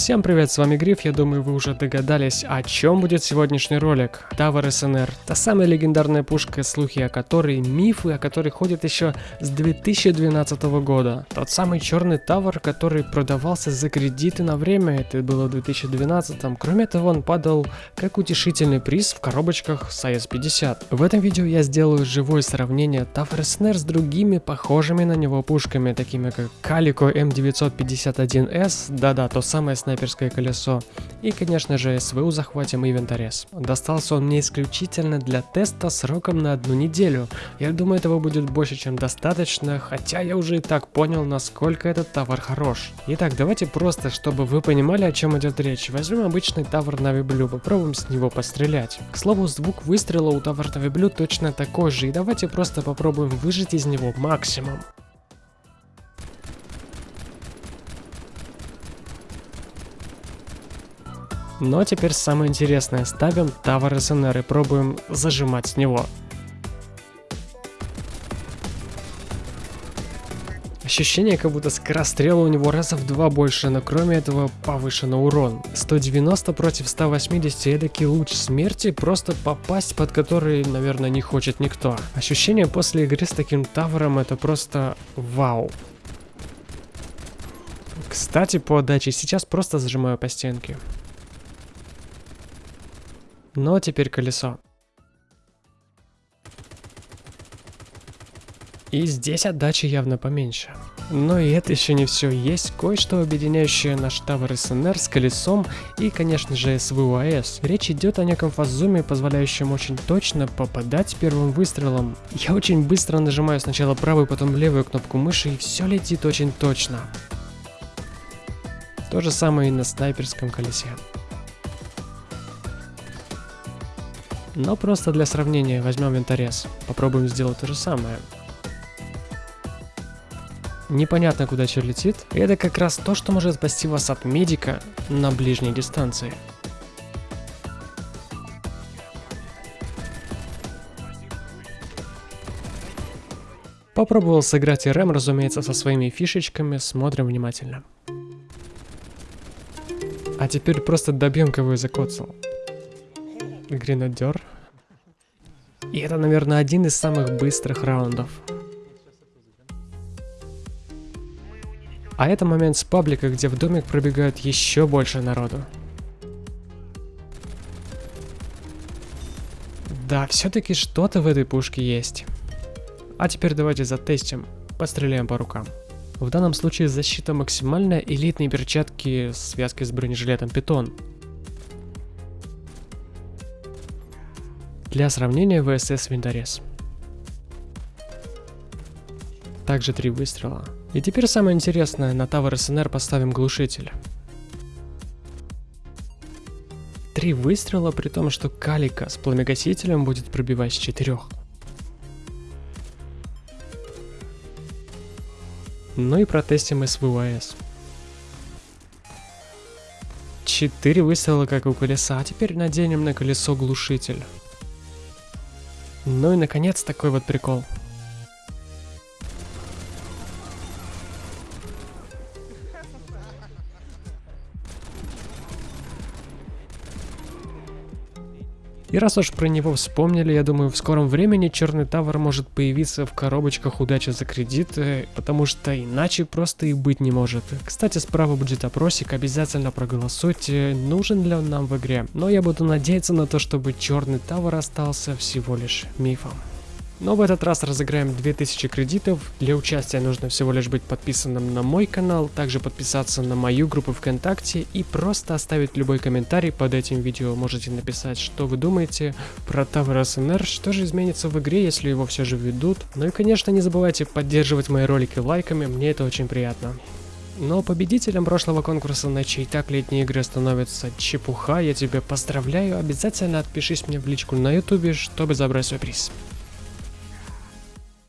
Всем привет, с вами Гриф, я думаю вы уже догадались, о чем будет сегодняшний ролик. Тавр СНР, та самая легендарная пушка, слухи о которой, мифы о которой ходят еще с 2012 года. Тот самый черный Тавр, который продавался за кредиты на время, это было в 2012. Кроме того, он падал как утешительный приз в коробочках с AS-50. В этом видео я сделаю живое сравнение Тавр СНР с другими похожими на него пушками, такими как Calico M951S, да-да, то самое снайперское колесо. И, конечно же, СВУ захватим и винторез. Достался он мне исключительно для теста сроком на одну неделю. Я думаю, этого будет больше, чем достаточно, хотя я уже и так понял, насколько этот товар хорош. Итак, давайте просто, чтобы вы понимали, о чем идет речь, возьмем обычный тавр Navy Blue, попробуем с него пострелять. К слову, звук выстрела у тавр Navy Blue точно такой же, и давайте просто попробуем выжить из него максимум. Но теперь самое интересное. Ставим Tower СНР и пробуем зажимать с него. Ощущение, как будто скорострела у него раза в два больше, но кроме этого повышен урон. 190 против 180 эдакий луч смерти, просто попасть под который, наверное, не хочет никто. Ощущение после игры с таким тавром это просто вау. Кстати, по отдаче сейчас просто зажимаю по стенке. Но теперь колесо. И здесь отдача явно поменьше. Но и это еще не все. Есть кое-что объединяющее наш Тавр СНР с колесом и, конечно же, СВУАС. Речь идет о неком фазуме, позволяющем очень точно попадать первым выстрелом. Я очень быстро нажимаю сначала правую, потом левую кнопку мыши, и все летит очень точно. То же самое и на снайперском колесе. Но просто для сравнения возьмем винторез. Попробуем сделать то же самое. Непонятно, куда что летит. Это как раз то, что может спасти вас от медика на ближней дистанции. Попробовал сыграть РМ, разумеется, со своими фишечками, смотрим внимательно. А теперь просто добьем, кого я закоцал. Гренадер. И это, наверное, один из самых быстрых раундов. А это момент с паблика, где в домик пробегают еще больше народу. Да, все-таки что-то в этой пушке есть. А теперь давайте затестим, постреляем по рукам. В данном случае защита максимальная, элитные перчатки, связки с бронежилетом питон. Для сравнения ВСС винторез. Также три выстрела. И теперь самое интересное, на Tower СНР поставим глушитель. Три выстрела, при том, что калика с пламегасителем будет пробивать с четырех. Ну и протестим СВУАС. Четыре выстрела, как у колеса, а теперь наденем на колесо глушитель. Ну и наконец такой вот прикол. И раз уж про него вспомнили, я думаю, в скором времени Черный Тавр может появиться в коробочках удачи за кредиты, потому что иначе просто и быть не может. Кстати, справа будет опросик, обязательно проголосуйте, нужен ли он нам в игре. Но я буду надеяться на то, чтобы Черный Тавр остался всего лишь мифом. Но в этот раз разыграем 2000 кредитов. Для участия нужно всего лишь быть подписанным на мой канал, также подписаться на мою группу ВКонтакте и просто оставить любой комментарий под этим видео. Можете написать, что вы думаете про Tower SNR, что же изменится в игре, если его все же ведут. Ну и конечно не забывайте поддерживать мои ролики лайками, мне это очень приятно. Но победителем прошлого конкурса, на чей так летние игры становятся чепуха, я тебя поздравляю, обязательно отпишись мне в личку на ютубе, чтобы забрать свой приз.